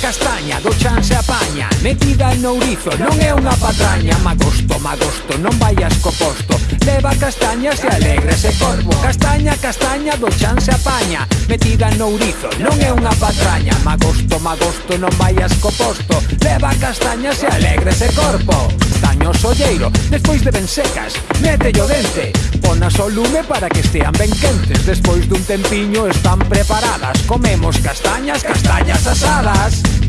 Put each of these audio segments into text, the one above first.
castaña do chan se apaña. Metida en ourizo, non é unha patraña. Magosto, magosto, non vayas co posto. Leva castañas e alegre se corvo. Castaña, castaña do chan se apaña. Metida en ourizo, non é unha patraña. Magosto, magosto, non vayas co posto. Leva castañas e alegre se corvo camiño solleiro. Despois de ben secas, Mete o dente. Ponas o lume para que estean ben quentes Despois dun tempiño están preparadas. Comemos castañas, castañas asadas.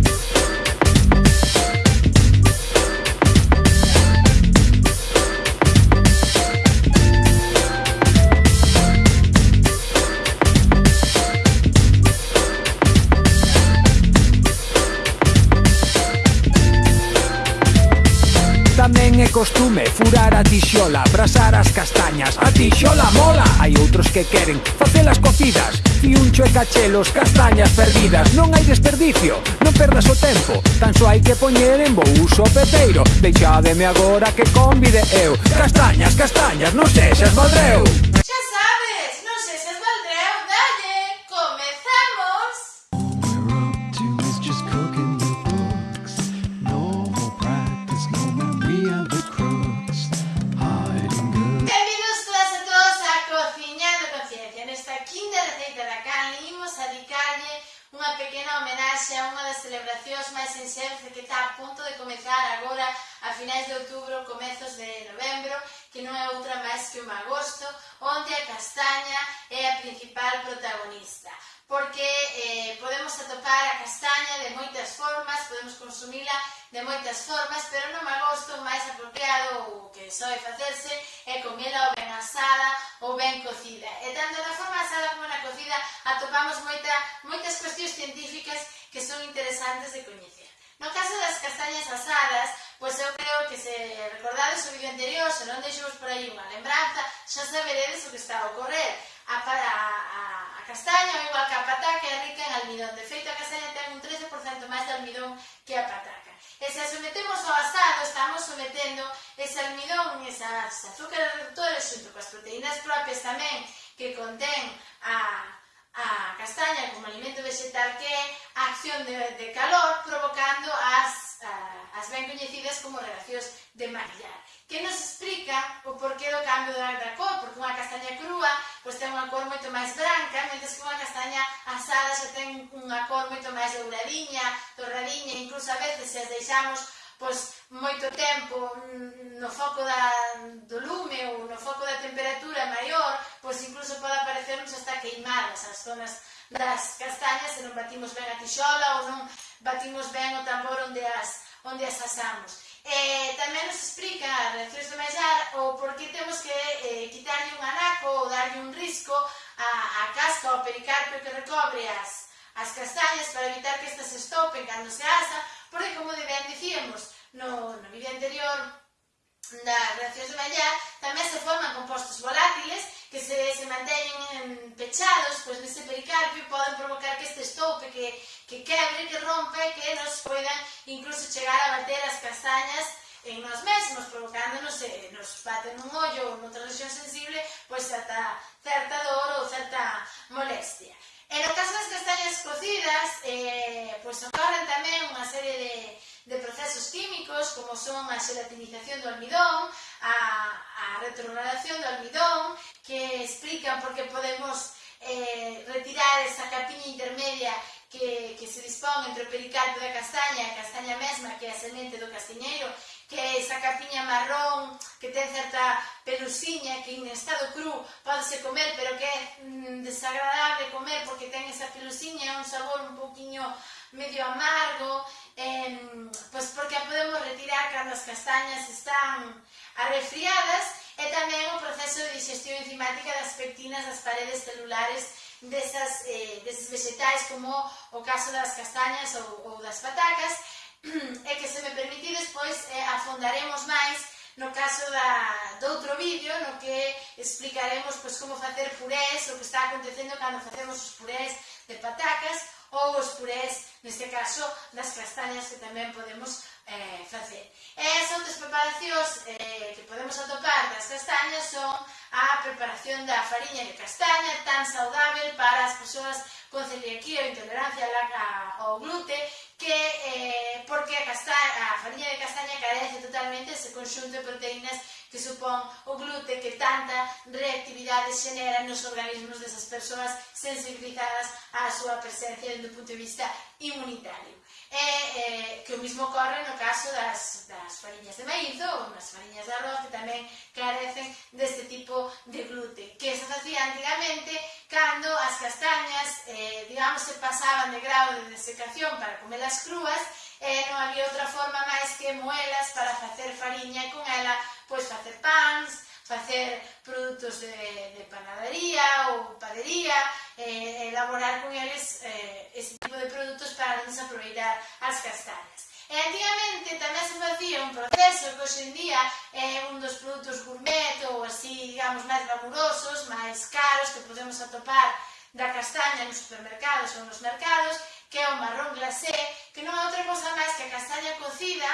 Tamén é costume furar a tixola Brasar as castañas, a tixola mola! Hai outros que queren facelas cocidas E un e cachelos, castañas perdidas. Non hai desperdicio, non perdas o tempo. Tan só hai que poñer en bo uso peteiro. Deixademe agora que convide eu. Castañas, castañas, non sexas valdreu! agora a finais de outubro, comezos de novembro, que non é outra máis que o magosto, onde a castaña é a principal protagonista porque eh, podemos atopar a castaña de moitas formas, podemos consumila de moitas formas, pero no magosto máis apropiado o que soe facerse é comela ou ben asada ou ben cocida. E tanto na forma asada como na cocida atopamos moita, moitas cuestións científicas que son interesantes de coñecer. No caso das castañas asadas, pois eu creo que se recordades o vídeo anterior, se non deixou por aí unha lembranza, xa saberedes o que está a ocorrer. A, para, a, a castaña, igual que a pataca, é rica en almidón. De feito, a castaña ten un 13% máis de almidón que a pataca. E se a sometemos ao asado, estamos sometendo ese almidón, esas azúcares reductores, xunto coas proteínas propias tamén que contén a a castaña como alimento vegetal que é a acción de, de calor provocando as, a, as ben coñecidas como reaccións de Maillard que nos explica o porqué do cambio da, da cor, porque unha castaña crúa pois ten unha cor moito máis branca, mentres que unha castaña asada xa ten unha cor moito máis douradiña, torradiña, incluso a veces se as deixamos pois, moito tempo mm, no foco da, do lume ou no foco da temperatura maior, pois incluso non xa está queimadas as zonas das castañas se non batimos ben a tixola ou non batimos ben o tambor onde as, onde as asamos. Eh, tamén nos explica as reaccións do Mellar o por que temos que eh, quitarlle un anaco ou darlle un risco a, a casca ou pericarpio que recobre as, as castañas para evitar que estas estopen cando se asa, porque como ben dicíamos no, no vídeo anterior das reaccións do Mellar, tamén se forman compostos volátiles manteñen pechados, pois nese pericarpio poden provocar que este estoupe, que, que quebre, que rompe, que nos poidan incluso chegar a bater as castañas en nos mesmos, provocándonos, eh, nos baten un ollo ou noutra lesión sensible, pois ata certa dor ou certa molestia. E no caso das castañas cocidas, eh, pois ocorren tamén unha serie de, de procesos químicos como son a gelatinización do almidón, a, a retrogradación do almidón, aplican porque podemos eh, retirar esa capiña intermedia que, que se dispón entre o pericarpo da castaña e a castaña mesma, que é a semente do castiñeiro, que é esa capiña marrón que ten certa pelusiña que en estado cru podese comer pero que é mm, desagradable comer porque ten esa pelusiña un sabor un poquinho medio amargo eh, pois porque a podemos retirar cando as castañas están arrefriadas É tamén o proceso de digestión enzimática das pectinas das paredes celulares desas, eh, deses vegetais como o caso das castañas ou, ou das patacas e que se me permitides pois eh, afondaremos máis no caso da, do outro vídeo no que explicaremos pois, como facer purés, o que está acontecendo cando facemos os purés de patacas ou os purés, neste caso, das castañas que tamén podemos eh, facer. E as outras preparacións eh, que podemos atopar das castañas son a preparación da fariña de castaña tan saudável para as persoas con celiaquía ou intolerancia ao glute que eh, porque a, castaña, a fariña de castaña carece totalmente ese conxunto de proteínas que supón o glute que tanta reactividade xenera nos organismos desas persoas sensibilizadas á súa presencia do punto de vista inmunitario. E eh, que o mismo ocorre no caso das, das farinhas de maíz ou nas farinhas de arroz que tamén carecen deste tipo de glute, que se facía antigamente cando as castañas, eh, digamos, se pasaban de grau de desecación para comelas crúas, e eh, non había outra forma máis que moelas para facer fariña e con ela pois facer pans, facer produtos de, de panadería ou padería, eh, elaborar con eles eh, ese tipo de produtos para desaproveitar as castañas. E antigamente tamén se facía un proceso que hoxe en día é eh, un dos produtos gourmet ou así, digamos, máis glamurosos, máis caros que podemos atopar da castaña nos supermercados ou nos mercados, que é o marrón glacé, que non é outra cosa máis que a castaña cocida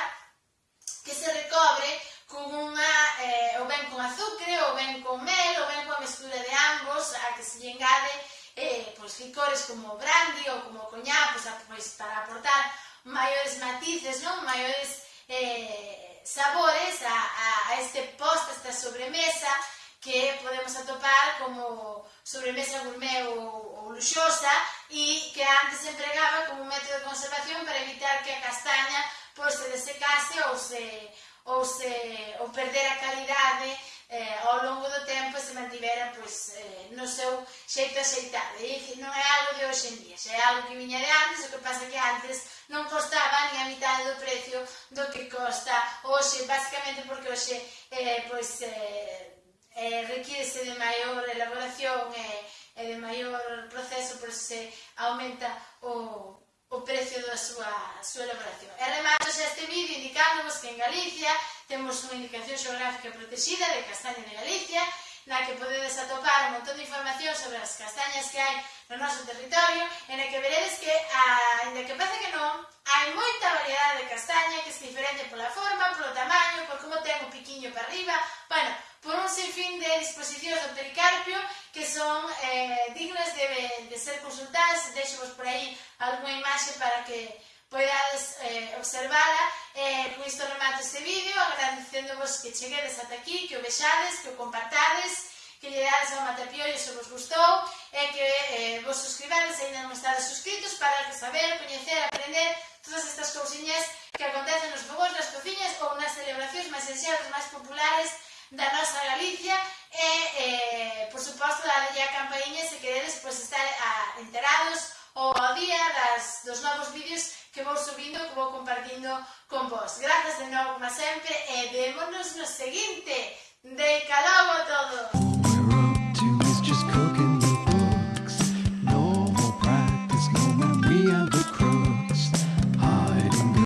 que se recobre con, unha, eh, ou ben con azucre, ou ben con mel, ou ben coa mestura de ambos, a que se lle engade eh, pois licores como brandy ou como coñá, pois, a, pois para aportar maiores matices, non? maiores eh, sabores a, a, a este post, a esta sobremesa, que podemos atopar como sobremesa gourmet ou, ou luxosa e que antes se empregaba como un método de conservación para evitar que a castaña pois se desecase ou se, ou, se, ou perder a calidade eh, ao longo do tempo se mantivera pois, eh, no seu xeito axeitado. E, dicir, non é algo de hoxe en día, xa é algo que viña de antes, o que pasa que antes non costaba nin a mitad do precio do que costa hoxe, basicamente porque hoxe eh, pois, eh, eh, requírese de maior elaboración e, eh, e de maior proceso, por se aumenta o, a súa, súa elaboración. E remato xa este vídeo indicándonos que en Galicia temos unha indicación xeográfica protegida de castaña de Galicia, na que podedes atopar un montón de información sobre as castañas que hai no noso territorio, e na que veredes que, ainda que parece que non, hai moita variedade de castaña que se diferente pola forma, polo tamaño, por como ten o piquiño para arriba, bueno, por un sinfín de disposicións do pericarpio que son eh, dignas de, de ser consultadas, deixo-vos por aí alguna imaxe para que podades eh, observala. Eh, con isto remato este vídeo, agradecéndovos que cheguedes ata aquí, que o vexades, que o compartades, que lle dades ao Matapiollo se vos gustou, e que eh, vos suscribades se ainda non estades suscritos para saber, coñecer, aprender todas estas cousiñas que acontecen nos fogos, nas cociñas ou nas celebracións máis enxeras, máis populares da nosa Galicia, e, eh, por suposto, dalle a campainha se queredes pois, estar a, enterados ou ao día das, dos novos vídeos que vou subindo que vou compartindo con vos. Grazas de novo, como sempre, e vémonos no seguinte. De calogo a todos!